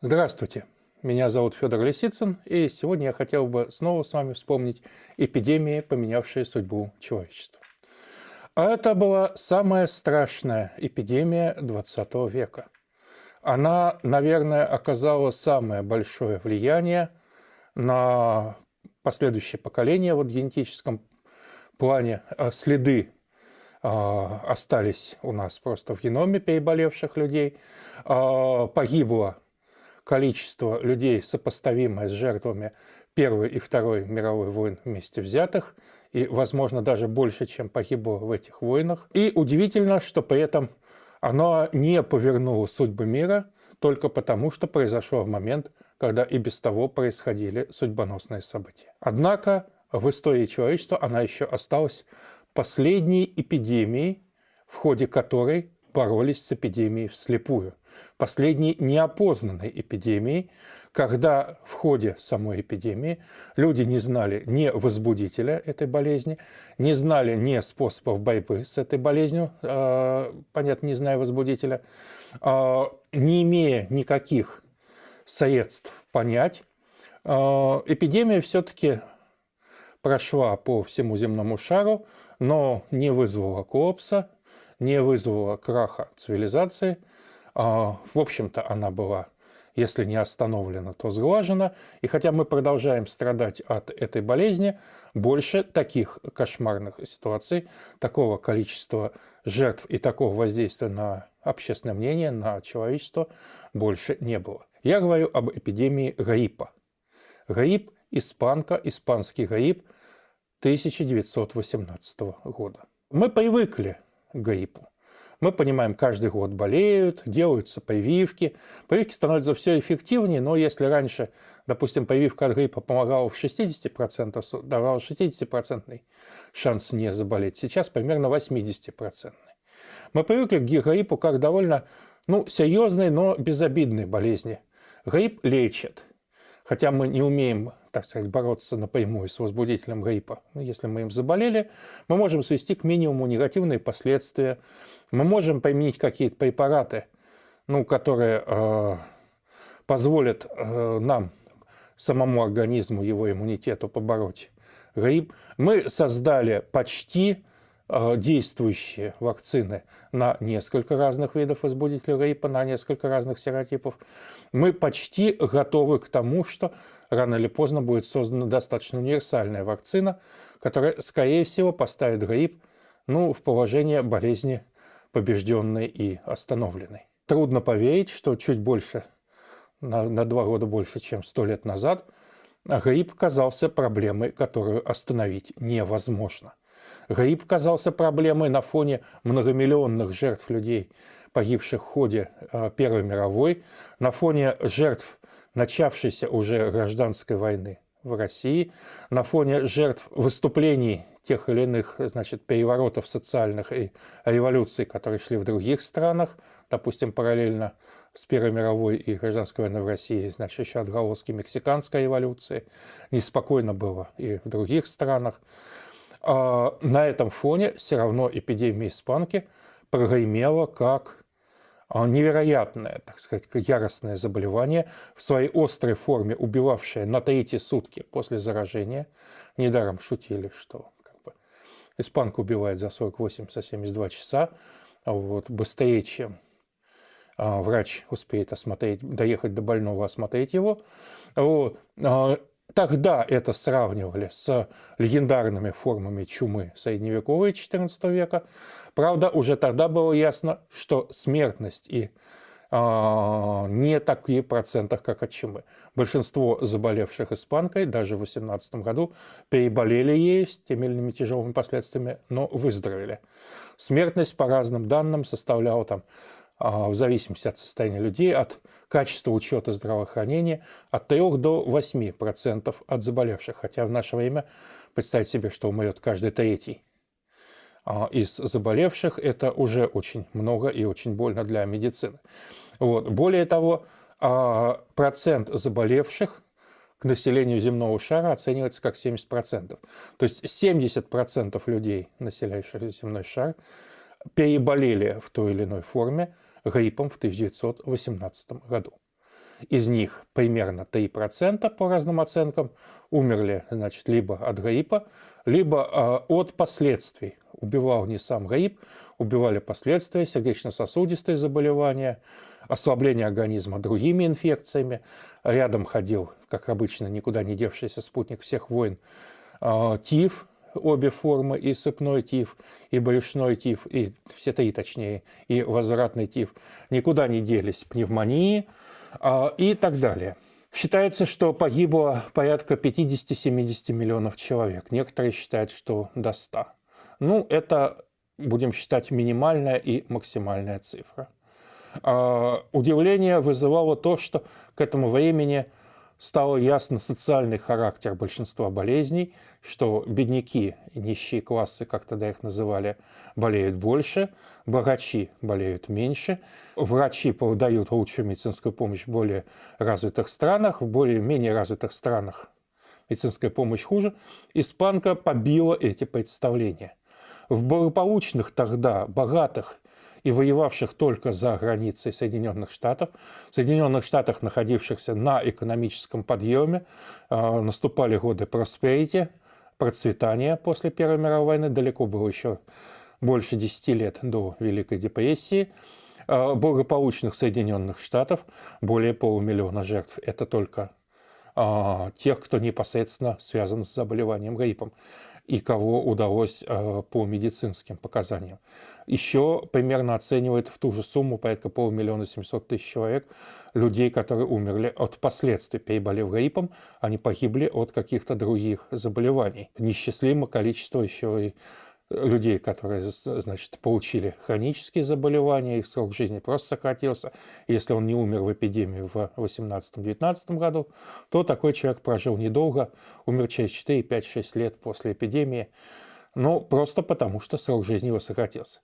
Здравствуйте, меня зовут Федор Лисицын, и сегодня я хотел бы снова с вами вспомнить эпидемии, поменявшие судьбу человечества. А это была самая страшная эпидемия 20 века. Она, наверное, оказала самое большое влияние на последующее поколение вот, в генетическом плане. А следы а, остались у нас просто в геноме переболевших людей. А, погибло количество людей, сопоставимое с жертвами Первой и Второй мировой войн вместе взятых, и, возможно, даже больше, чем погибло в этих войнах. И удивительно, что при этом оно не повернуло судьбы мира только потому, что произошло в момент, когда и без того происходили судьбоносные события. Однако в истории человечества она еще осталась последней эпидемией, в ходе которой боролись с эпидемией вслепую. Последней неопознанной эпидемией, когда в ходе самой эпидемии люди не знали ни возбудителя этой болезни, не знали ни способов борьбы с этой болезнью, э, понятно, не зная возбудителя, э, не имея никаких средств понять, э, эпидемия все-таки прошла по всему земному шару, но не вызвала коллапса, не вызвала краха цивилизации. А, в общем-то, она была, если не остановлена, то сглажена. И хотя мы продолжаем страдать от этой болезни, больше таких кошмарных ситуаций, такого количества жертв и такого воздействия на общественное мнение, на человечество больше не было. Я говорю об эпидемии гриппа. Грипп – испанка, испанский грипп 1918 года. Мы привыкли к гриппу. Мы понимаем, каждый год болеют, делаются прививки. Прививки становятся все эффективнее, но если раньше, допустим, прививка от гриппа помогала в 60%, давала 60% шанс не заболеть, сейчас примерно 80%. Мы привыкли к гриппу как довольно ну, серьезной, но безобидной болезни. Грипп лечит. Хотя мы не умеем так сказать, бороться напрямую с возбудителем гриппа. Ну, если мы им заболели, мы можем свести к минимуму негативные последствия. Мы можем применить какие-то препараты, ну, которые э, позволят э, нам, самому организму, его иммунитету побороть грипп. Мы создали почти действующие вакцины на несколько разных видов возбудителей гриппа, на несколько разных серотипов. Мы почти готовы к тому, что рано или поздно будет создана достаточно универсальная вакцина, которая, скорее всего, поставит грипп ну, в положение болезни побежденной и остановленной. Трудно поверить, что чуть больше, на, на два года больше, чем сто лет назад, грипп казался проблемой, которую остановить невозможно. Грипп казался проблемой на фоне многомиллионных жертв людей, погибших в ходе э, Первой мировой, на фоне жертв начавшейся уже гражданской войны в России, на фоне жертв выступлений тех или иных значит, переворотов социальных и революций, которые шли в других странах, допустим, параллельно с Первой мировой и гражданской войной в России, значит, еще отголоски мексиканской революции, неспокойно было и в других странах. А на этом фоне все равно эпидемия испанки прогремела как а невероятное, так сказать, яростное заболевание, в своей острой форме убивавшее на третьи сутки после заражения. Недаром шутили, что как бы, испанка убивает за 48-72 часа, вот, быстрее, чем а, врач успеет осмотреть, доехать до больного, осмотреть его. Вот. Тогда это сравнивали с легендарными формами чумы средневековой XIV века. Правда, уже тогда было ясно, что смертность и э, не такие процентах, как от чумы. Большинство заболевших испанкой даже в 18 году переболели ей с теми или иными тяжелыми последствиями, но выздоровели. Смертность по разным данным составляла там в зависимости от состояния людей, от качества учета здравоохранения, от 3 до 8% от заболевших. Хотя в наше время представить себе, что умрет каждый третий а, из заболевших, это уже очень много и очень больно для медицины. Вот. Более того, а, процент заболевших к населению земного шара оценивается как 70%. То есть 70% людей, населяющих земной шар, переболели в той или иной форме гриппом в 1918 году. из них примерно 3% по разным оценкам умерли значит, либо от гриппа, либо э, от последствий. Убивал не сам грипп, убивали последствия, сердечно-сосудистые заболевания, ослабление организма другими инфекциями. Рядом ходил, как обычно, никуда не девшийся спутник всех войн, э, тиф, обе формы, и сыпной тиф, и брюшной тиф, и все три точнее, и возвратный тиф, никуда не делись пневмонии э, и так далее. Считается, что погибло порядка 50-70 миллионов человек. Некоторые считают, что до 100. Ну, это, будем считать, минимальная и максимальная цифра. А, удивление вызывало то, что к этому времени стало ясно социальный характер большинства болезней, что бедняки нищие классы, как тогда их называли, болеют больше, богачи болеют меньше, врачи дают лучшую медицинскую помощь в более развитых странах, в более-менее развитых странах медицинская помощь хуже. Испанка побила эти представления. В благополучных тогда, богатых и воевавших только за границей Соединенных Штатов, в Соединенных Штатах, находившихся на экономическом подъеме, э, наступали годы просперити, процветания после Первой мировой войны, далеко было еще больше 10 лет до Великой депрессии, э, благополучных Соединенных Штатов, более полумиллиона жертв. Это только э, тех, кто непосредственно связан с заболеванием гриппом и кого удалось э, по медицинским показаниям. Еще примерно оценивает в ту же сумму порядка полмиллиона семьсот тысяч человек людей, которые умерли от последствий, переболев гриппом, они погибли от каких-то других заболеваний. Несчастливое количество еще и людей, которые, значит, получили хронические заболевания, их срок жизни просто сократился. Если он не умер в эпидемии в 18-19 году, то такой человек прожил недолго, умер через 4, 5, 6 лет после эпидемии, ну, просто потому, что срок жизни его сократился.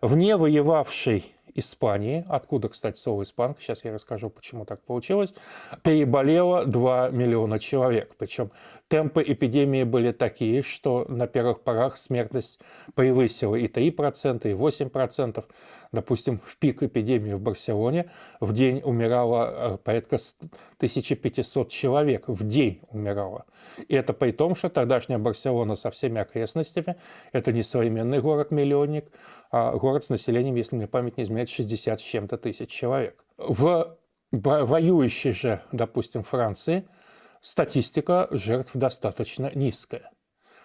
Вне воевавшей Испании, откуда, кстати, слово «испанка», сейчас я расскажу, почему так получилось, переболело 2 миллиона человек. Причем темпы эпидемии были такие, что на первых порах смертность превысила и 3%, и 8%. Допустим, в пик эпидемии в Барселоне в день умирало э, порядка 1500 человек. В день умирало. И это при том, что тогдашняя Барселона со всеми окрестностями, это не современный город-миллионник, а город с населением, если мне память не изменяет, 60 с чем-то тысяч человек. В воюющей же, допустим, Франции статистика жертв достаточно низкая.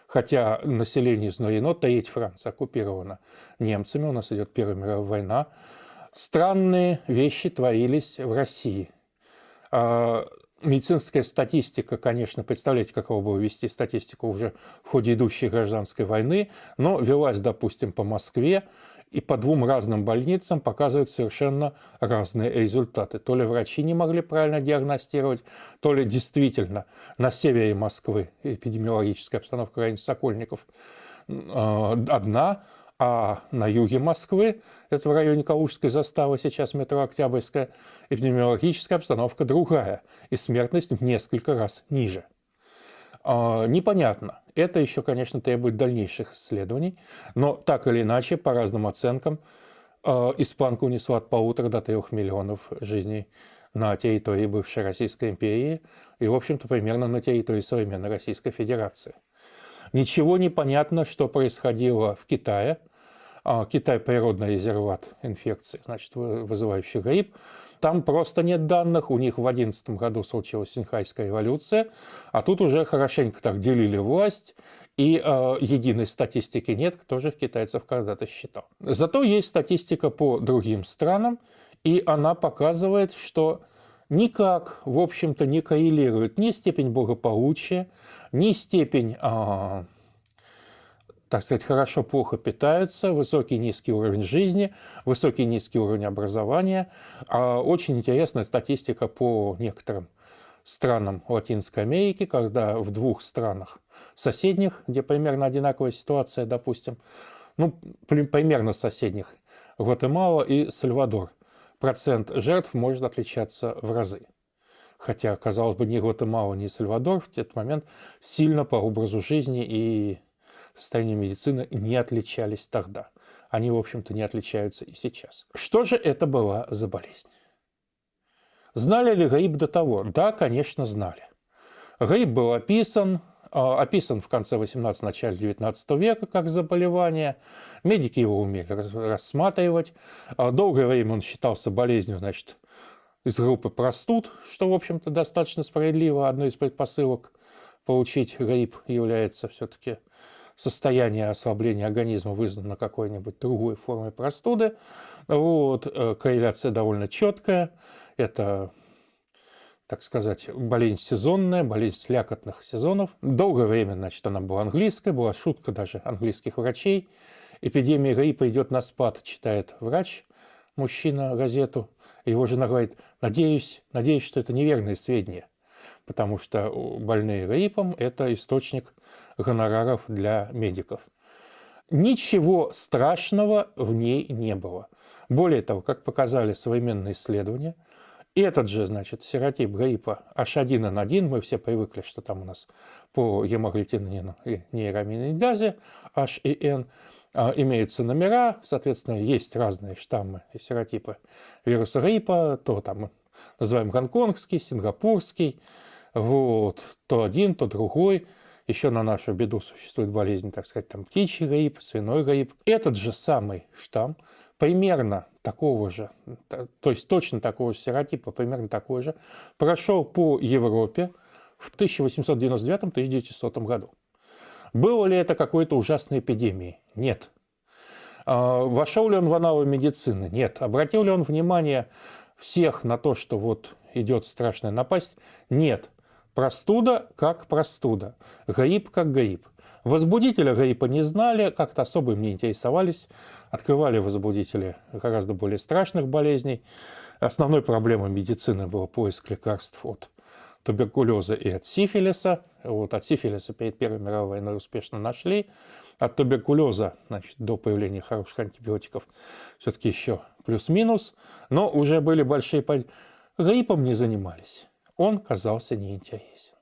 Хотя население изнурено, треть Франции оккупирована немцами, у нас идет Первая мировая война. Странные вещи творились в России. А, медицинская статистика, конечно, представляете, каково было вести статистику уже в ходе идущей гражданской войны, но велась, допустим, по Москве, и по двум разным больницам показывают совершенно разные результаты. То ли врачи не могли правильно диагностировать, то ли действительно на севере Москвы эпидемиологическая обстановка в районе Сокольников а, одна, а на юге Москвы, это в районе Калужской заставы, сейчас метро Октябрьская, эпидемиологическая обстановка другая, и смертность в несколько раз ниже. А, непонятно. Это еще, конечно, требует дальнейших исследований, но так или иначе, по разным оценкам, а, испанка унесла от полутора до трех миллионов жизней на территории бывшей Российской империи и, в общем-то, примерно на территории современной Российской Федерации. Ничего не понятно, что происходило в Китае. А, Китай – природный резерват инфекции, значит, вызывающий грипп. Там просто нет данных, у них в 2011 году случилась Синхайская революция, а тут уже хорошенько так делили власть, и э, единой статистики нет, кто же китайцев когда-то считал. Зато есть статистика по другим странам, и она показывает, что никак, в общем-то, не коррелирует ни степень благополучия, ни степень э, так сказать, хорошо, плохо питаются, высокий, низкий уровень жизни, высокий, низкий уровень образования. А очень интересная статистика по некоторым странам Латинской Америки, когда в двух странах соседних, где примерно одинаковая ситуация, допустим, ну, примерно соседних, Гватемала и Сальвадор, процент жертв может отличаться в разы. Хотя, казалось бы, ни Гватемала, ни Сальвадор в этот момент сильно по образу жизни и состояния медицины не отличались тогда. Они, в общем-то, не отличаются и сейчас. Что же это была за болезнь? Знали ли грипп до того? Да, конечно, знали. Грипп был описан, а, описан в конце 18 начале 19 века как заболевание. Медики его умели рассматривать. А, долгое время он считался болезнью, значит, из группы простуд, что, в общем-то, достаточно справедливо. Одной из предпосылок получить грипп является все-таки состояние ослабления организма, вызвано какой-нибудь другой формой простуды. Вот. Э, корреляция довольно четкая. Это так сказать, болезнь сезонная, болезнь слякотных сезонов. Долгое время, значит, она была английская, была шутка даже английских врачей. Эпидемия гриппа идет на спад, читает врач, мужчина, газету. Его жена говорит, надеюсь, надеюсь, что это неверные сведения, потому что больные гриппом – это источник гонораров для медиков. Ничего страшного в ней не было. Более того, как показали современные исследования – этот же, значит, серотип гриппа H1N1, мы все привыкли, что там у нас по гемоглютинину и нейраминидазе H и N а, имеются номера, соответственно, есть разные штаммы и серотипы вируса гриппа, то там называем гонконгский, сингапурский, вот, то один, то другой. Еще на нашу беду существует болезнь, так сказать, там птичий грипп, свиной грипп. Этот же самый штамм примерно такого же, то есть точно такого же серотипа, примерно такой же, прошел по Европе в 1899-1900 году. Было ли это какой-то ужасной эпидемией? Нет. А, вошел ли он в аналы медицины? Нет. Обратил ли он внимание всех на то, что вот идет страшная напасть? Нет. Простуда как простуда, грипп как грипп. Возбудителя гриппа не знали, как-то особо им не интересовались, открывали возбудители гораздо более страшных болезней. Основной проблемой медицины был поиск лекарств от туберкулеза и от сифилиса. Вот от сифилиса перед Первой мировой войной успешно нашли. От туберкулеза, значит, до появления хороших антибиотиков, все-таки еще плюс-минус. Но уже были большие... Гриппом не занимались он казался неинтересен.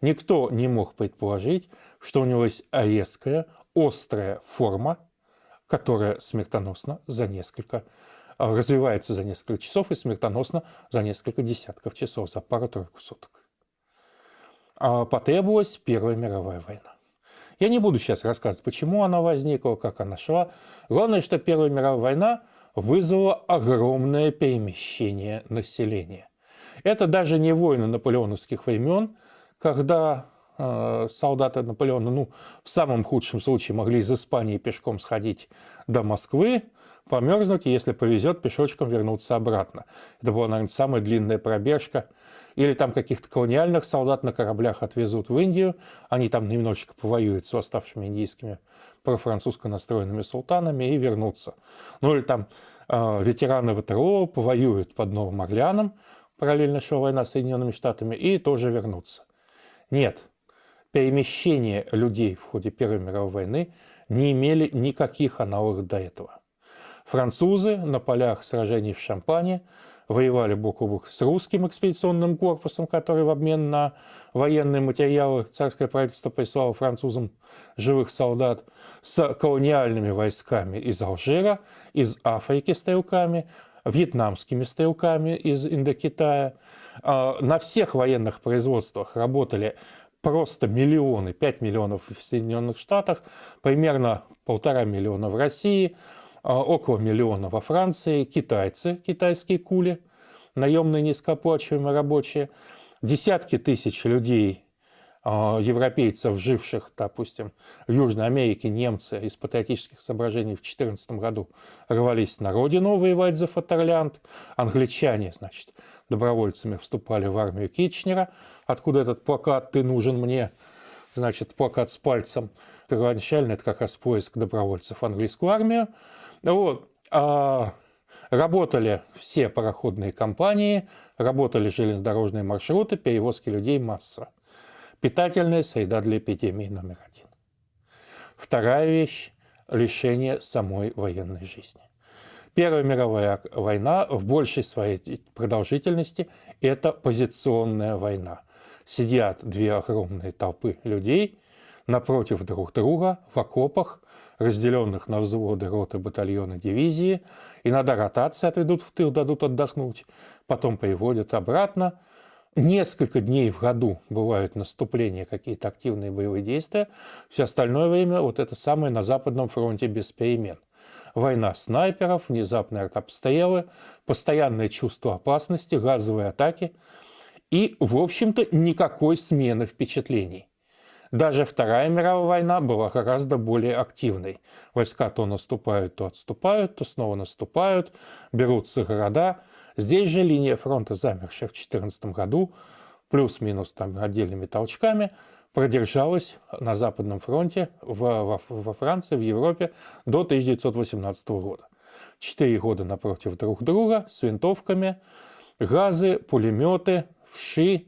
Никто не мог предположить, что у него есть резкая, острая форма, которая смертоносна за несколько, а, развивается за несколько часов и смертоносна за несколько десятков часов, за пару-тройку суток. А потребовалась Первая мировая война. Я не буду сейчас рассказывать, почему она возникла, как она шла. Главное, что Первая мировая война вызвала огромное перемещение населения. Это даже не войны наполеоновских времен, когда э, солдаты Наполеона, ну, в самом худшем случае могли из Испании пешком сходить до Москвы, померзнуть, и если повезет, пешочком вернуться обратно. Это была, наверное, самая длинная пробежка. Или там каких-то колониальных солдат на кораблях отвезут в Индию, они там немножечко повоюют с восставшими индийскими профранцузско настроенными султанами и вернутся. Ну или там э, ветераны ВТО повоюют под Новым Орлеаном, параллельно шла война с Соединенными Штатами, и тоже вернуться. Нет, перемещения людей в ходе Первой мировой войны не имели никаких аналогов до этого. Французы на полях сражений в Шампане воевали бок о бок с русским экспедиционным корпусом, который в обмен на военные материалы царское правительство прислало французам живых солдат, с колониальными войсками из Алжира, из Африки стрелками, вьетнамскими стрелками из Индокитая. А, на всех военных производствах работали просто миллионы, 5 миллионов в Соединенных Штатах, примерно полтора миллиона в России, а, около миллиона во Франции, китайцы, китайские кули, наемные низкооплачиваемые рабочие, десятки тысяч людей европейцев, живших, допустим, в Южной Америке, немцы из патриотических соображений в 2014 году рвались на родину воевать за Фатерлянд. Англичане, значит, добровольцами вступали в армию Китчнера, откуда этот плакат «Ты нужен мне», значит, плакат с пальцем. Первоначально это как раз поиск добровольцев в английскую армию. Вот. А работали все пароходные компании, работали железнодорожные маршруты, перевозки людей массово. Питательная среда для эпидемии номер один. Вторая вещь – лишение самой военной жизни. Первая мировая война в большей своей продолжительности – это позиционная война. Сидят две огромные толпы людей напротив друг друга в окопах, разделенных на взводы, роты, батальоны, дивизии. Иногда ротации отведут в тыл, дадут отдохнуть, потом приводят обратно. Несколько дней в году бывают наступления, какие-то активные боевые действия. Все остальное время вот это самое на Западном фронте без перемен. Война снайперов, внезапные артобстрелы, постоянное чувство опасности, газовые атаки и, в общем-то, никакой смены впечатлений. Даже Вторая мировая война была гораздо более активной. Войска то наступают, то отступают, то снова наступают, берутся города. Здесь же линия фронта, замершая в 2014 году, плюс-минус там отдельными толчками, продержалась на Западном фронте в, во, во Франции, в Европе до 1918 года. Четыре года напротив друг друга с винтовками, газы, пулеметы, вши,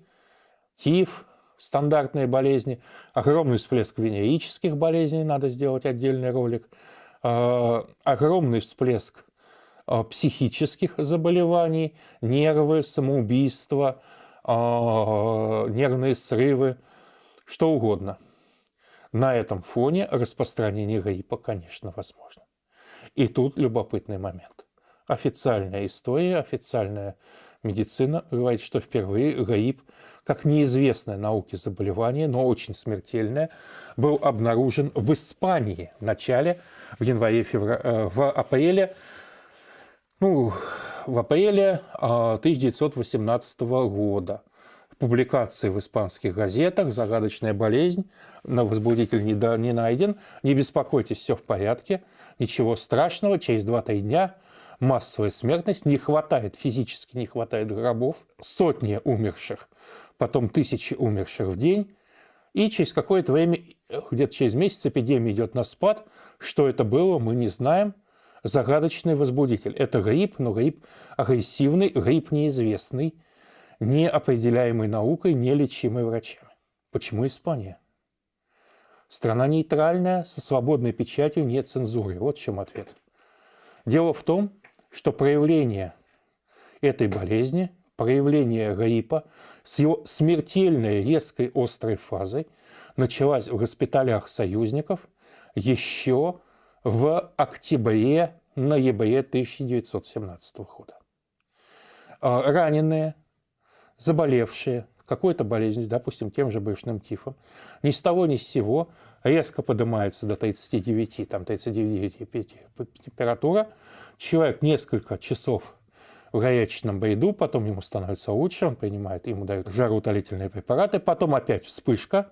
тиф, стандартные болезни, огромный всплеск венерических болезней, надо сделать отдельный ролик, а, огромный всплеск психических заболеваний, нервы, самоубийства, а, нервные срывы, что угодно. На этом фоне распространение гриппа, конечно, возможно. И тут любопытный момент. Официальная история, официальная медицина говорит, что впервые грипп как неизвестное науке заболевание, но очень смертельное, был обнаружен в Испании в начале, в январе, феврале, э, в апреле, ну, в апреле 1918 а, года. В публикации в испанских газетах «Загадочная болезнь», на возбудитель не, не найден, не беспокойтесь, все в порядке, ничего страшного, через 2-3 дня массовая смертность, не хватает, физически не хватает гробов, сотни умерших. Потом тысячи умерших в день, и через какое-то время, где-то через месяц эпидемия идет на спад. Что это было, мы не знаем. Загадочный возбудитель. Это грипп, но грипп агрессивный, грипп неизвестный, не определяемый наукой, не лечимый врачами. Почему Испания? Страна нейтральная, со свободной печатью, нет цензуры. Вот в чем ответ. Дело в том, что проявление этой болезни, проявление гриппа с его смертельной резкой острой фазой началась в госпиталях союзников еще в октябре-ноябре 1917 года. А, раненые, заболевшие какой-то болезнью, допустим, тем же брюшным тифом, ни с того ни с сего резко поднимается до 39, там 39,5 температура, человек несколько часов в горячечном бреду, потом ему становится лучше, он принимает, ему дают жароутолительные препараты, потом опять вспышка,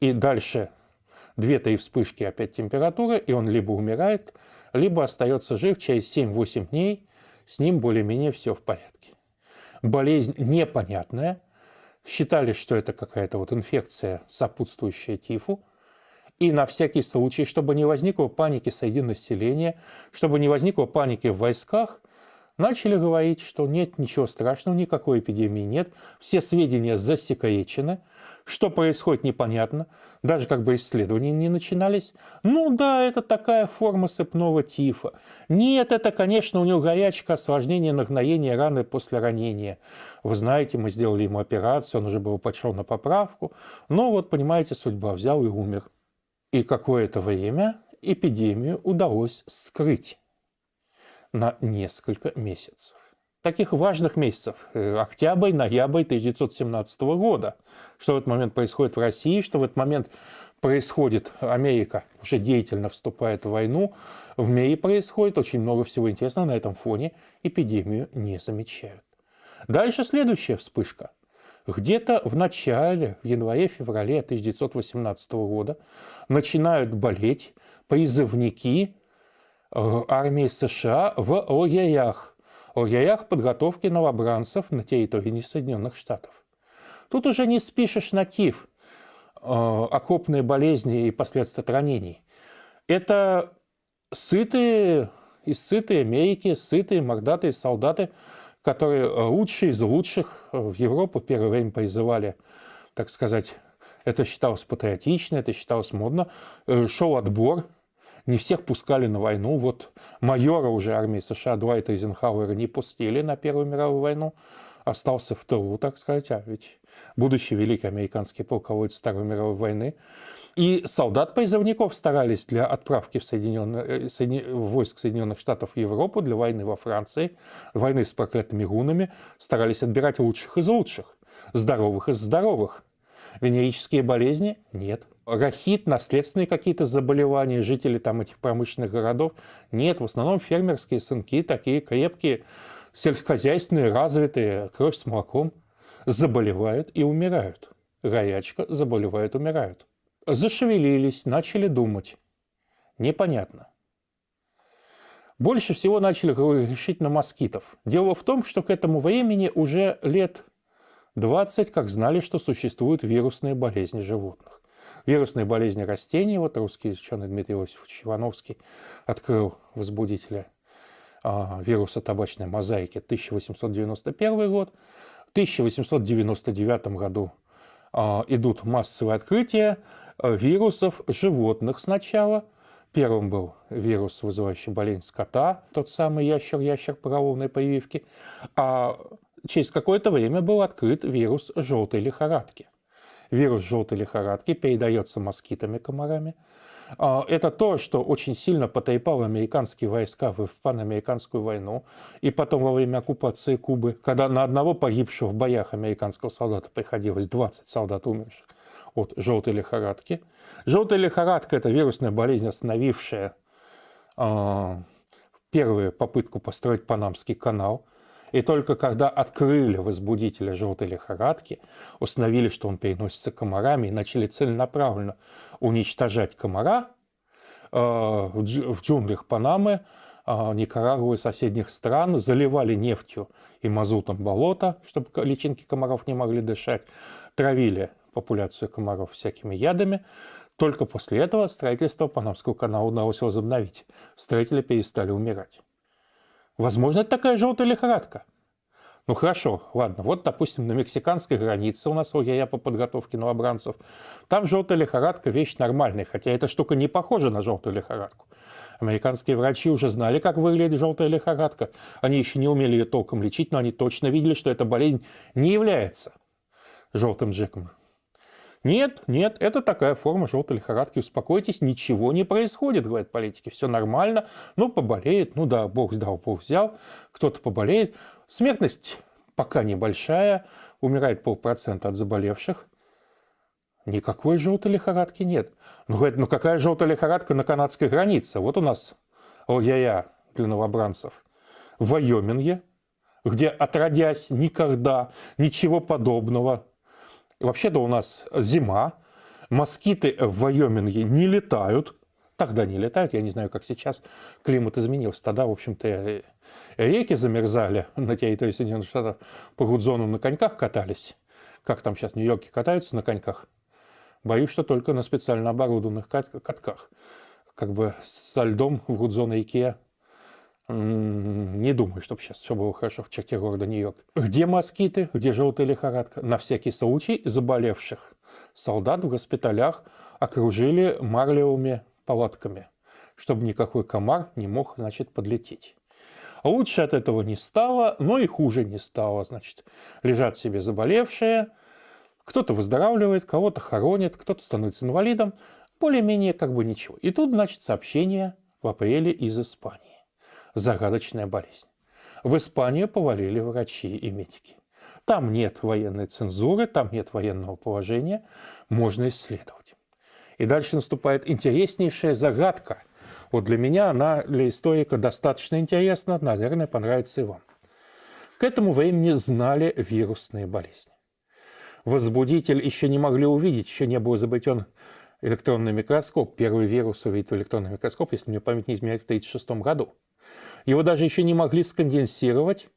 и дальше две-три вспышки, опять температура, и он либо умирает, либо остается жив через 7-8 дней, с ним более-менее все в порядке. Болезнь непонятная, считали, что это какая-то вот инфекция, сопутствующая тифу, и на всякий случай, чтобы не возникло паники среди населения, чтобы не возникло паники в войсках, начали говорить, что нет ничего страшного, никакой эпидемии нет, все сведения засекречены, что происходит непонятно, даже как бы исследования не начинались. Ну да, это такая форма сыпного тифа. Нет, это, конечно, у него горячка, осложнение, нагноение раны после ранения. Вы знаете, мы сделали ему операцию, он уже был пошел на поправку. Но вот, понимаете, судьба взял и умер. И какое-то время эпидемию удалось скрыть на несколько месяцев. Таких важных месяцев э, – октябрь, ноябрь 1917 года. Что в этот момент происходит в России, что в этот момент происходит, Америка уже деятельно вступает в войну, в мире происходит очень много всего интересного на этом фоне, эпидемию не замечают. Дальше следующая вспышка. Где-то в начале, в январе-феврале 1918 года начинают болеть призывники армии США в лагерях, лагерях подготовки новобранцев на территории Соединенных Штатов. Тут уже не спишешь на ТИФ, э, окопные болезни и последствия от ранений. Это сытые, и сытые Америки, сытые мордатые солдаты, которые лучшие из лучших в Европу в первое время призывали, так сказать, это считалось патриотично, это считалось модно. Э, шел отбор, не всех пускали на войну. Вот майора уже армии США Дуайта Эйзенхауэра не пустили на Первую мировую войну. Остался в тылу, так сказать, а ведь будущий великий американский полководец Второй мировой войны. И солдат-призывников старались для отправки в, Соединенные, э, Соедин... в войск Соединенных Штатов в Европу для войны во Франции, войны с проклятыми гунами, старались отбирать лучших из лучших, здоровых из здоровых. Венерические болезни – нет. Рахит, наследственные какие-то заболевания жителей там этих промышленных городов – нет. В основном фермерские сынки, такие крепкие, сельскохозяйственные, развитые, кровь с молоком, заболевают и умирают. Горячка, заболевают, умирают. Зашевелились, начали думать. Непонятно. Больше всего начали решить на москитов. Дело в том, что к этому времени уже лет 20 как знали, что существуют вирусные болезни животных. Вирусные болезни растений, вот русский ученый Дмитрий Иосифович Ивановский открыл возбудителя а, вируса табачной мозаики 1891 год. В 1899 году а, идут массовые открытия э, вирусов животных сначала. Первым был вирус, вызывающий болезнь скота, тот самый ящер-ящер паровозной прививки. А через какое-то время был открыт вирус желтой лихорадки. Вирус желтой лихорадки передается москитами, комарами. А, это то, что очень сильно потрепало американские войска в панамериканскую войну и потом во время оккупации Кубы, когда на одного погибшего в боях американского солдата приходилось 20 солдат умерших от желтой лихорадки. Желтая лихорадка – это вирусная болезнь, остановившая э, первую попытку построить Панамский канал – и только когда открыли возбудителя желтой лихорадки, установили, что он переносится комарами, и начали целенаправленно уничтожать комара э, в джунглях Панамы, э, Никарагуа и соседних стран, заливали нефтью и мазутом болото, чтобы личинки комаров не могли дышать, травили популяцию комаров всякими ядами. Только после этого строительство Панамского канала удалось возобновить. Строители перестали умирать. Возможно, это такая желтая лихорадка. Ну хорошо, ладно, вот, допустим, на мексиканской границе у нас ОЯЯ по подготовке новобранцев. Там желтая лихорадка – вещь нормальная, хотя эта штука не похожа на желтую лихорадку. Американские врачи уже знали, как выглядит желтая лихорадка. Они еще не умели ее толком лечить, но они точно видели, что эта болезнь не является желтым джеком. Нет, нет, это такая форма желтой лихорадки. Успокойтесь, ничего не происходит, говорят политики. Все нормально. Ну, поболеет, ну да, Бог сдал, Бог взял. Кто-то поболеет. Смертность пока небольшая. Умирает полпроцента от заболевших. Никакой желтой лихорадки нет. Ну, говорят, ну какая желтая лихорадка на канадской границе? Вот у нас ОЯЯ для новобранцев. В Вайоминге, где отродясь никогда ничего подобного Вообще-то у нас зима, москиты в Вайоминге не летают, тогда не летают, я не знаю, как сейчас, климат изменился. Тогда, в общем-то, реки замерзали на территории Соединенных Штатов, по Гудзону на коньках катались. Как там сейчас в Нью-Йорке катаются на коньках? Боюсь, что только на специально оборудованных катках. Как бы со льдом в Гудзон-реке не думаю, чтобы сейчас все было хорошо в черте города Нью-Йорк. Где москиты, где желтая лихорадка? На всякий случай заболевших солдат в госпиталях окружили марлевыми палатками, чтобы никакой комар не мог, значит, подлететь. Лучше от этого не стало, но и хуже не стало. Значит, лежат себе заболевшие, кто-то выздоравливает, кого-то хоронит, кто-то становится инвалидом. Более-менее как бы ничего. И тут, значит, сообщение в апреле из Испании загадочная болезнь. В Испанию повалили врачи и медики. Там нет военной цензуры, там нет военного положения, можно исследовать. И дальше наступает интереснейшая загадка. Вот для меня она, для историка, достаточно интересна, наверное, понравится и вам. К этому времени знали вирусные болезни. Возбудитель еще не могли увидеть, еще не был изобретен электронный микроскоп. Первый вирус увидел электронный микроскоп, если мне память не изменяет, в 1936 году. Его даже еще не могли сконденсировать,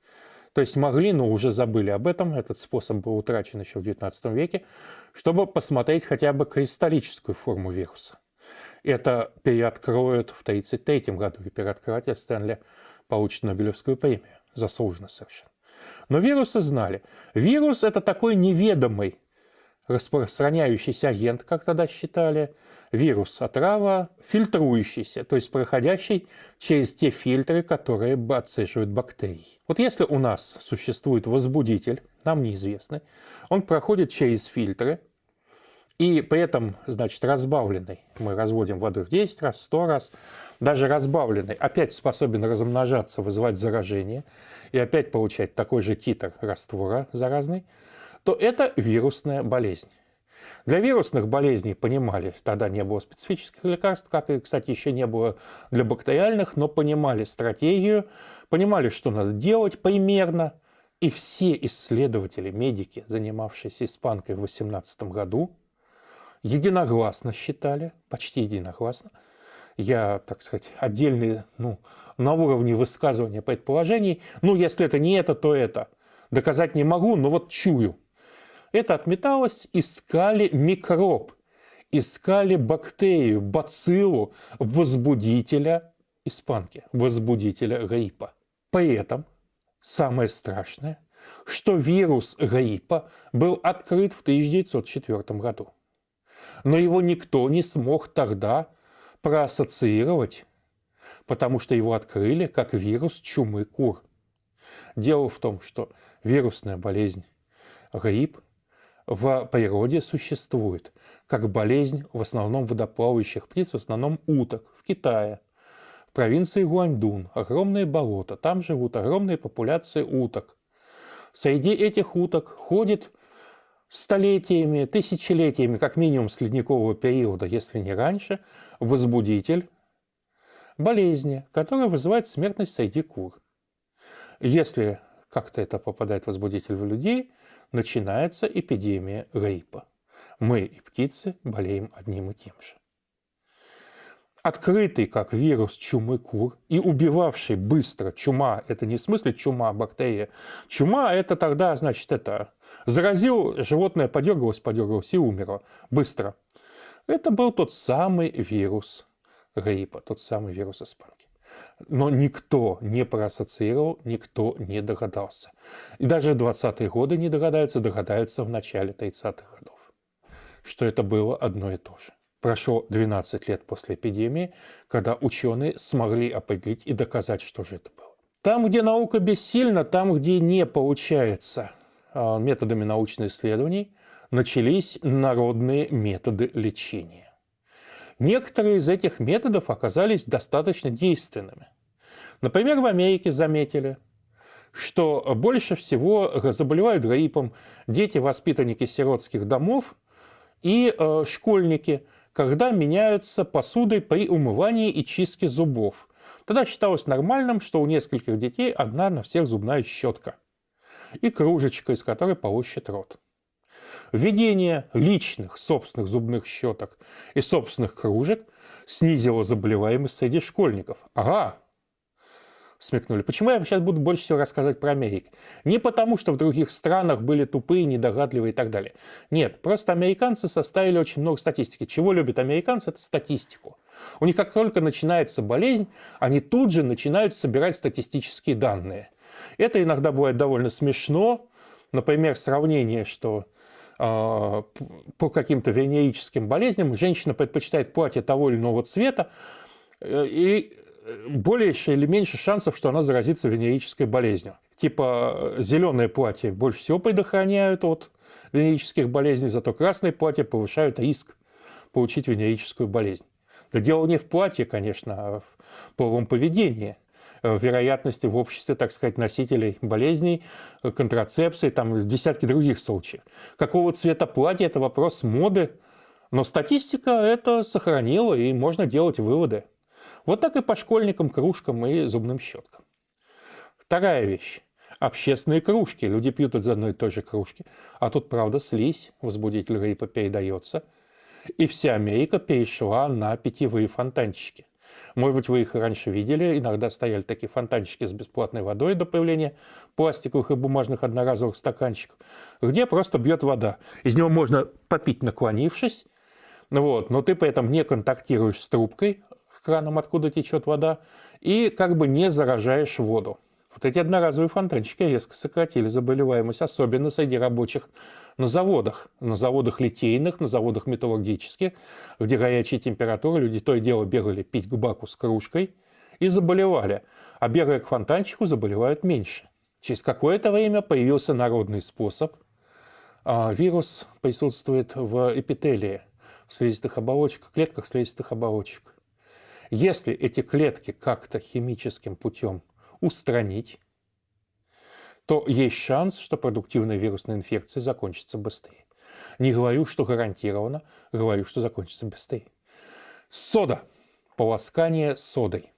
то есть могли, но уже забыли об этом, этот способ был утрачен еще в XIX веке, чтобы посмотреть хотя бы кристаллическую форму вируса. Это переоткроют в 1933 году, и переоткрыватель Стэнли получит Нобелевскую премию. Заслуженно совершенно. Но вирусы знали. Вирус – это такой неведомый распространяющийся агент, как тогда считали, вирус, отрава, фильтрующийся, то есть проходящий через те фильтры, которые отцеживают бактерии. Вот если у нас существует возбудитель, нам неизвестный, он проходит через фильтры, И при этом, значит, разбавленный, мы разводим воду в 10 раз, 100 раз, даже разбавленный опять способен размножаться, вызывать заражение и опять получать такой же титр раствора заразный, то это вирусная болезнь. Для вирусных болезней понимали, тогда не было специфических лекарств, как и, кстати, еще не было для бактериальных, но понимали стратегию, понимали, что надо делать примерно. И все исследователи, медики, занимавшиеся испанкой в 18 году, единогласно считали, почти единогласно, я, так сказать, отдельные, ну, на уровне высказывания предположений, ну, если это не это, то это. Доказать не могу, но вот чую. Это отметалось, искали микроб, искали бактерию, бациллу, возбудителя испанки, возбудителя гриппа. При этом самое страшное, что вирус гриппа был открыт в 1904 году. Но его никто не смог тогда проассоциировать, потому что его открыли как вирус чумы кур. Дело в том, что вирусная болезнь грипп в природе существует как болезнь в основном водоплавающих птиц, в основном уток в Китае. В провинции Гуаньдун огромные болота, там живут огромные популяции уток. Среди этих уток ходит столетиями, тысячелетиями, как минимум с ледникового периода, если не раньше, возбудитель болезни, которая вызывает смертность среди кур. Если как-то это попадает возбудитель в людей, начинается эпидемия гриппа. Мы и птицы болеем одним и тем же. Открытый как вирус чумы кур и убивавший быстро чума, это не в смысле чума, бактерия. Чума это тогда, значит, это заразил, животное подергалось, подергалось и умерло быстро. Это был тот самый вирус гриппа, тот самый вирус испанки. Но никто не проассоциировал, никто не догадался. И даже 20-е годы не догадаются, догадаются в начале 30-х годов, что это было одно и то же. Прошло 12 лет после эпидемии, когда ученые смогли определить и доказать, что же это было. Там, где наука бессильна, там, где не получается а, методами научных исследований, начались народные методы лечения. Некоторые из этих методов оказались достаточно действенными. Например, в Америке заметили, что больше всего заболевают гриппом дети, воспитанники сиротских домов и э, школьники, когда меняются посудой при умывании и чистке зубов. Тогда считалось нормальным, что у нескольких детей одна на всех зубная щетка и кружечка, из которой полощет рот. Введение личных собственных зубных щеток и собственных кружек снизило заболеваемость среди школьников. Ага, смекнули. Почему я сейчас буду больше всего рассказывать про Америку? Не потому, что в других странах были тупые, недогадливые и так далее. Нет, просто американцы составили очень много статистики. Чего любят американцы? Это статистику. У них как только начинается болезнь, они тут же начинают собирать статистические данные. Это иногда бывает довольно смешно. Например, сравнение, что по каким-то венерическим болезням женщина предпочитает платье того или иного цвета, э, и больше или меньше шансов, что она заразится венерической болезнью. Типа зеленое платье больше всего предохраняют от венерических болезней, зато красные платья повышают риск получить венерическую болезнь. Да дело не в платье, конечно, а в половом поведении. Э, вероятности в обществе, так сказать, носителей болезней, э, контрацепции, там десятки других случаев. Какого цвета платье – это вопрос моды, но статистика это сохранила, и можно делать выводы. Вот так и по школьникам, кружкам и зубным щеткам. Вторая вещь. Общественные кружки. Люди пьют из одной и той же кружки. А тут, правда, слизь, возбудитель гриппа передается. И вся Америка перешла на питьевые фонтанчики. Может быть, вы их раньше видели. Иногда стояли такие фонтанчики с бесплатной водой до появления пластиковых и бумажных одноразовых стаканчиков, где просто бьет вода. Из него можно попить, наклонившись, вот, но ты при этом не контактируешь с трубкой, краном, откуда течет вода, и как бы не заражаешь воду. Вот эти одноразовые фонтанчики резко сократили заболеваемость, особенно среди рабочих на заводах. На заводах литейных, на заводах металлургических, где горячие температуры, люди то и дело бегали пить к баку с кружкой и заболевали. А бегая к фонтанчику, заболевают меньше. Через какое-то время появился народный способ А вирус присутствует в эпителии, в слизистых оболочках, клетках слизистых оболочек. Если эти клетки как-то химическим путем устранить, то есть шанс, что продуктивная вирусная инфекция закончится быстрее. Не говорю, что гарантированно, говорю, что закончится быстрее. Сода. Полоскание содой.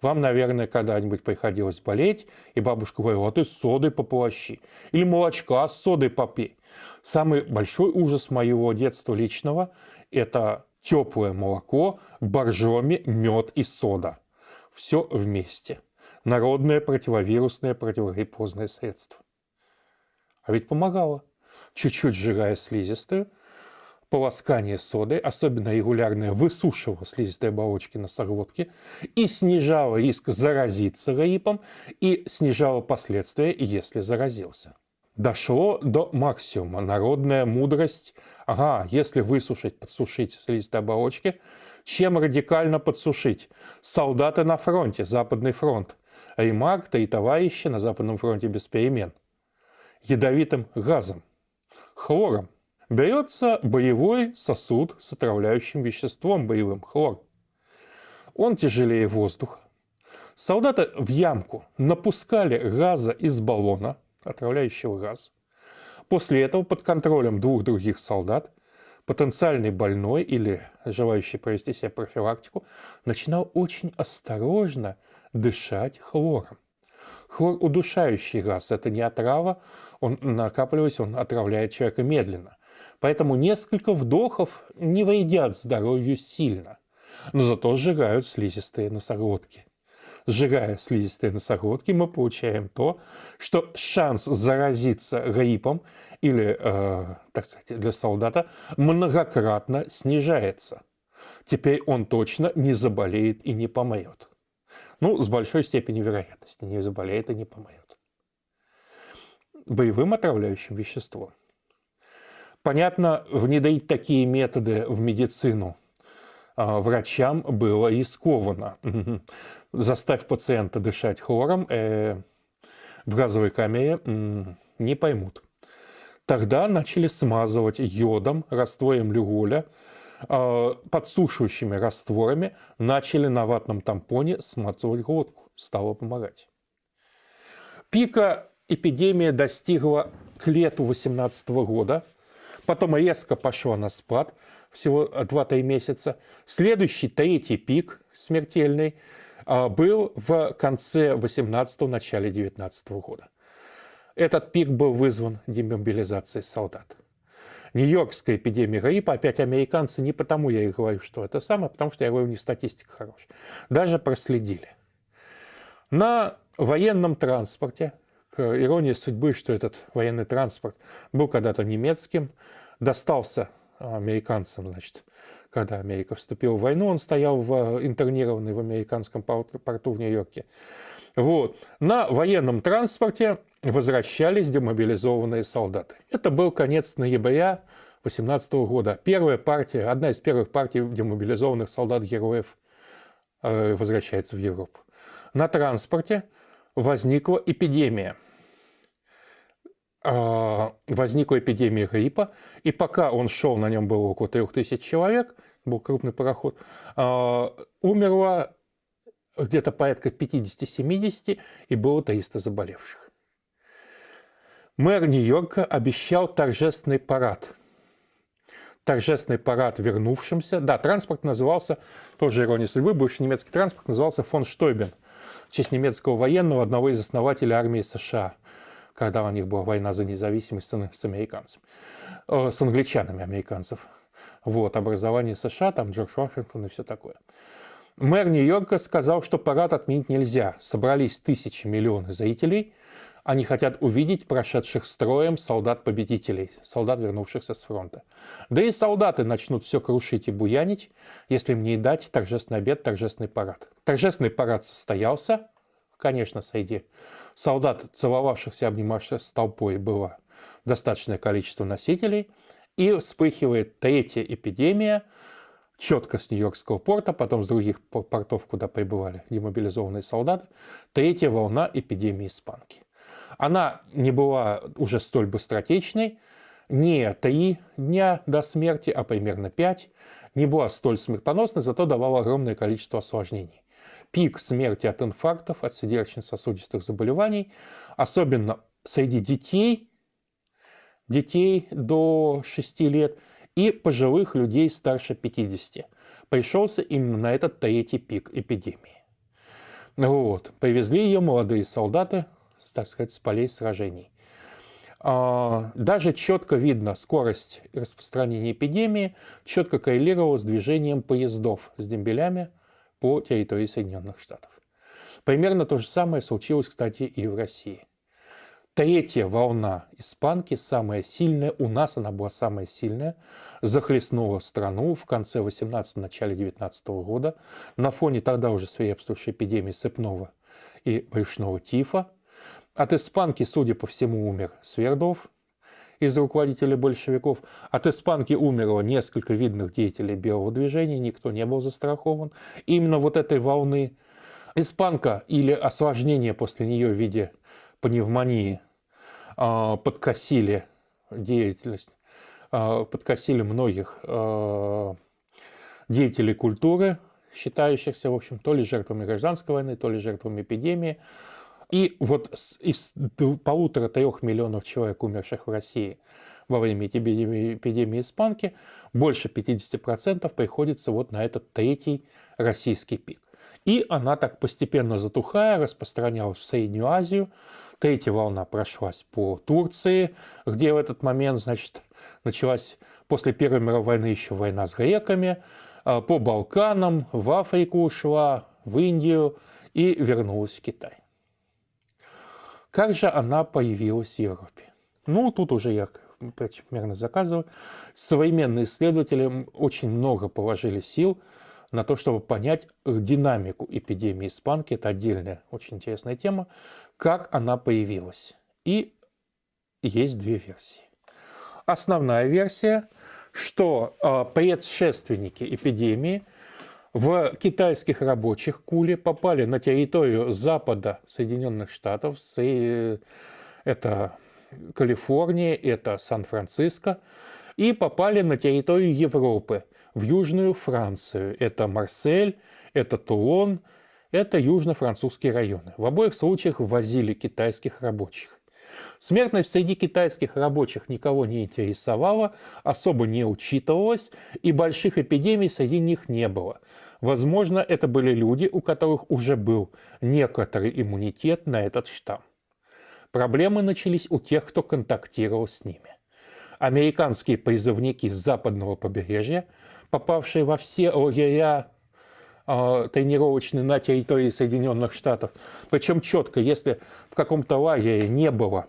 Вам, наверное, когда-нибудь приходилось болеть, и бабушка говорила, а ты содой пополощи. Или молочка с содой попей. Самый большой ужас моего детства личного – это теплое молоко, боржоми, мед и сода. Все вместе народное противовирусное противогриппозное средство. А ведь помогало. Чуть-чуть сжигая слизистую, полоскание содой, особенно регулярное высушивало слизистой оболочки носоглотки и снижало риск заразиться гриппом и снижало последствия, если заразился. Дошло до максимума. Народная мудрость. Ага, если высушить, подсушить слизистой оболочки, чем радикально подсушить? Солдаты на фронте, Западный фронт. Ремаркта и товарищи на Западном фронте без перемен. Ядовитым газом, хлором. Берется боевой сосуд с отравляющим веществом боевым, хлор. Он тяжелее воздуха. Солдаты в ямку напускали газа из баллона, отравляющего газ. После этого под контролем двух других солдат потенциальный больной или желающий провести себе профилактику начинал очень осторожно дышать хлором. Хлор – удушающий газ, это не отрава, он накапливаясь, он отравляет человека медленно. Поэтому несколько вдохов не вредят здоровью сильно, но зато сжигают слизистые носоглотки. Сжигая слизистые носоглотки, мы получаем то, что шанс заразиться гриппом или, э, так сказать, для солдата многократно снижается. Теперь он точно не заболеет и не помрет. Ну, с большой степенью вероятности не заболеет и не помрет. Боевым отравляющим веществом. Понятно, внедрить такие методы в медицину а, врачам было рискованно. Заставь пациента дышать хлором э, в газовой камере не поймут. Тогда начали смазывать йодом, раствором люголя, подсушивающими растворами начали на ватном тампоне сматывать глотку. Стало помогать. Пика эпидемия достигла к лету 2018 года. Потом резко пошла на спад, всего 2-3 месяца. Следующий, третий пик смертельный а, был в конце 18-го, начале 19 года. Этот пик был вызван демобилизацией солдат. Нью-Йоркская эпидемия гриппа, опять американцы, не потому я и говорю, что это самое, потому что я говорю, у них статистика хорошая. Даже проследили. На военном транспорте, к иронии судьбы, что этот военный транспорт был когда-то немецким, достался американцам, значит, когда Америка вступила в войну, он стоял в, интернированный в американском порту в Нью-Йорке. Вот. На военном транспорте возвращались демобилизованные солдаты. Это был конец ноября 18 года. Первая партия, одна из первых партий демобилизованных солдат-героев э, возвращается в Европу. На транспорте возникла эпидемия. Э, возникла эпидемия гриппа, и пока он шел, на нем было около 3000 человек, был крупный пароход, э, умерло где-то порядка 50-70, и было 300 заболевших. Мэр Нью-Йорка обещал торжественный парад. Торжественный парад вернувшимся. Да, транспорт назывался, тоже ирония судьбы, бывший немецкий транспорт назывался фон Штойбен, в честь немецкого военного, одного из основателей армии США, когда у них была война за независимость с американцами, э, с англичанами американцев. Вот, образование США, там Джордж Вашингтон и все такое. Мэр Нью-Йорка сказал, что парад отменить нельзя. Собрались тысячи, миллионы зрителей. Они хотят увидеть прошедших строем солдат-победителей, солдат, вернувшихся с фронта. Да и солдаты начнут все крушить и буянить, если им не дать торжественный обед, торжественный парад. Торжественный парад состоялся, конечно, среди солдат, целовавшихся, обнимавшихся с толпой, было достаточное количество носителей. И вспыхивает третья эпидемия – четко с Нью-Йоркского порта, потом с других портов, куда прибывали демобилизованные солдаты, третья волна эпидемии испанки. Она не была уже столь быстротечной, не три дня до смерти, а примерно пять, не была столь смертоносной, зато давала огромное количество осложнений. Пик смерти от инфарктов, от сердечно-сосудистых заболеваний, особенно среди детей, детей до 6 лет и пожилых людей старше 50, пришелся именно на этот третий пик эпидемии. Вот. Повезли ее молодые солдаты, так сказать, с полей сражений. А, даже четко видно скорость распространения эпидемии, четко коррелировала с движением поездов с дембелями по территории Соединенных Штатов. Примерно то же самое случилось, кстати, и в России. Третья волна испанки, самая сильная, у нас она была самая сильная, захлестнула страну в конце 18 начале 19 года на фоне тогда уже свирепствующей эпидемии сыпного и брюшного тифа. От испанки, судя по всему, умер Свердов из руководителей большевиков. От испанки умерло несколько видных деятелей белого движения, никто не был застрахован. Именно вот этой волны испанка или осложнение после нее в виде пневмонии а, подкосили деятельность, а, подкосили многих а, деятелей культуры, считающихся, в общем, то ли жертвами гражданской войны, то ли жертвами эпидемии. И вот из полутора-трех миллионов человек, умерших в России во время эпидемии, эпидемии испанки, больше 50% приходится вот на этот третий российский пик. И она так постепенно затухая распространялась в Среднюю Азию, Третья волна прошлась по Турции, где в этот момент, значит, началась после Первой мировой войны еще война с греками, а, по Балканам, в Африку ушла, в Индию и вернулась в Китай. Как же она появилась в Европе? Ну, тут уже я примерно заказываю. Современные исследователи очень много положили сил на то, чтобы понять динамику эпидемии испанки. Это отдельная очень интересная тема как она появилась. И есть две версии. Основная версия, что э, предшественники эпидемии в китайских рабочих куле попали на территорию запада Соединенных Штатов, это Калифорния, это Сан-Франциско, и попали на территорию Европы, в Южную Францию. Это Марсель, это Тулон – это южно-французские районы. В обоих случаях ввозили китайских рабочих. Смертность среди китайских рабочих никого не интересовала, особо не учитывалась, и больших эпидемий среди них не было. Возможно, это были люди, у которых уже был некоторый иммунитет на этот штамм. Проблемы начались у тех, кто контактировал с ними. Американские призывники с западного побережья, попавшие во все лагеря тренировочный на территории Соединенных Штатов. Причем четко, если в каком-то лагере не было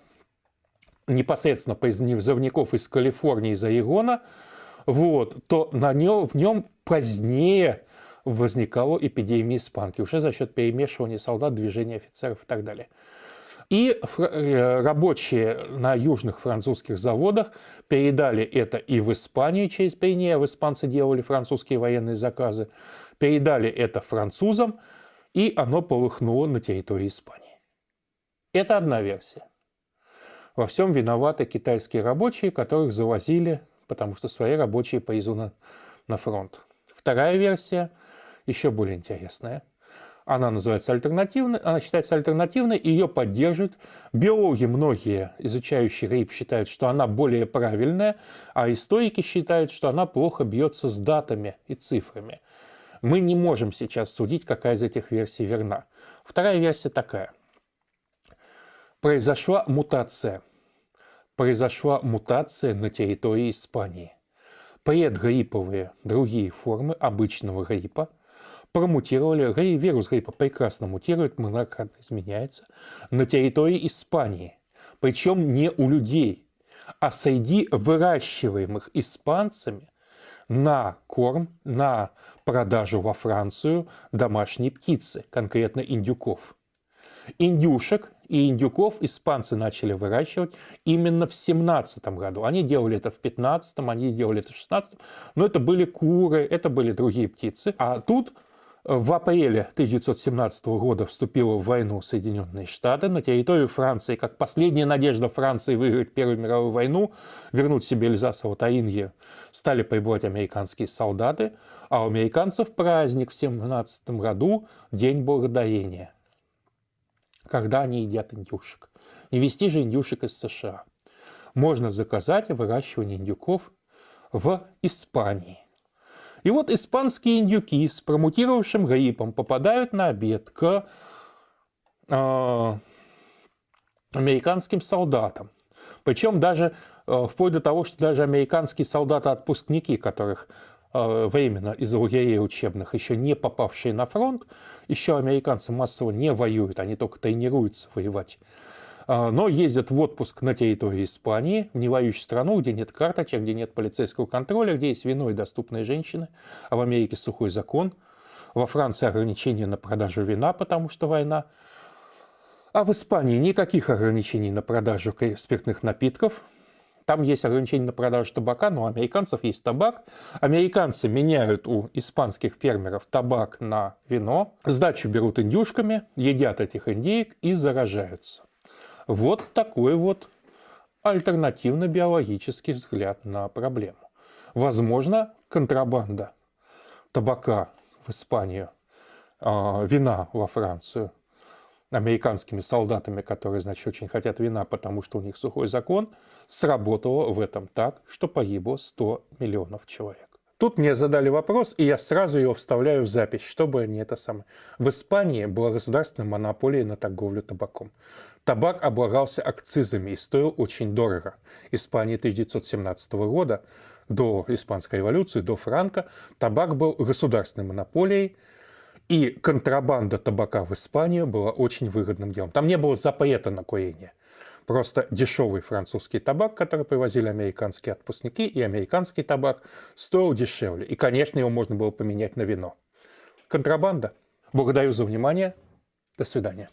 непосредственно призывников из Калифорнии, из Орегона, вот, то на нем, в нем позднее возникала эпидемия испанки, уже за счет перемешивания солдат, движения офицеров и так далее. И э, рабочие на южных французских заводах передали это и в Испанию через Пейне, в испанцы делали французские военные заказы, передали это французам, и оно полыхнуло на территории Испании. Это одна версия. Во всем виноваты китайские рабочие, которых завозили, потому что свои рабочие повезу на, фронт. Вторая версия, еще более интересная. Она называется альтернативной, она считается альтернативной, ее поддерживают. Биологи, многие изучающие рейп, считают, что она более правильная, а историки считают, что она плохо бьется с датами и цифрами. Мы не можем сейчас судить, какая из этих версий верна. Вторая версия такая. Произошла мутация. Произошла мутация на территории Испании. Предгрипповые другие формы обычного гриппа промутировали, вирус гриппа прекрасно мутирует, многократно изменяется, на территории Испании. Причем не у людей, а среди выращиваемых испанцами на корм, на продажу во Францию домашней птицы, конкретно индюков. Индюшек и индюков испанцы начали выращивать именно в 17 году. Они делали это в 15 они делали это в 16 но это были куры, это были другие птицы. А тут В апреле 1917 года вступила в войну Соединенные Штаты. На территорию Франции, как последняя надежда Франции выиграть Первую мировую войну, вернуть себе Эльзас-Таинье, стали прибывать американские солдаты. А у американцев праздник в 1917 году – День Благодарения, когда они едят индюшек. Не вести же индюшек из США. Можно заказать выращивание индюков в Испании. И вот испанские индюки с промутировавшим гриппом попадают на обед к э, американским солдатам. Причем даже э, вплоть до того, что даже американские солдаты-отпускники, которых э, временно из лагерей учебных, еще не попавшие на фронт, еще американцы массово не воюют, они только тренируются воевать но ездят в отпуск на территории Испании, в невоюющую страну, где нет карточек, где нет полицейского контроля, где есть вино и доступные женщины, а в Америке сухой закон, во Франции ограничения на продажу вина, потому что война, а в Испании никаких ограничений на продажу спиртных напитков, там есть ограничения на продажу табака, но у американцев есть табак. Американцы меняют у испанских фермеров табак на вино, сдачу берут индюшками, едят этих индеек и заражаются. Вот такой вот альтернативно-биологический взгляд на проблему. Возможно, контрабанда табака в Испанию, а, вина во Францию американскими солдатами, которые, значит, очень хотят вина, потому что у них сухой закон, сработала в этом так, что погибло 100 миллионов человек. Тут мне задали вопрос, и я сразу его вставляю в запись, чтобы не это самое. В Испании была государственная монополия на торговлю табаком. Табак облагался акцизами и стоил очень дорого. Испания 1917 года, до Испанской революции, до Франка, табак был государственной монополией, и контрабанда табака в Испанию была очень выгодным делом. Там не было запрета на курение. Просто дешевый французский табак, который привозили американские отпускники, и американский табак стоил дешевле. И, конечно, его можно было поменять на вино. Контрабанда. Благодарю за внимание. До свидания.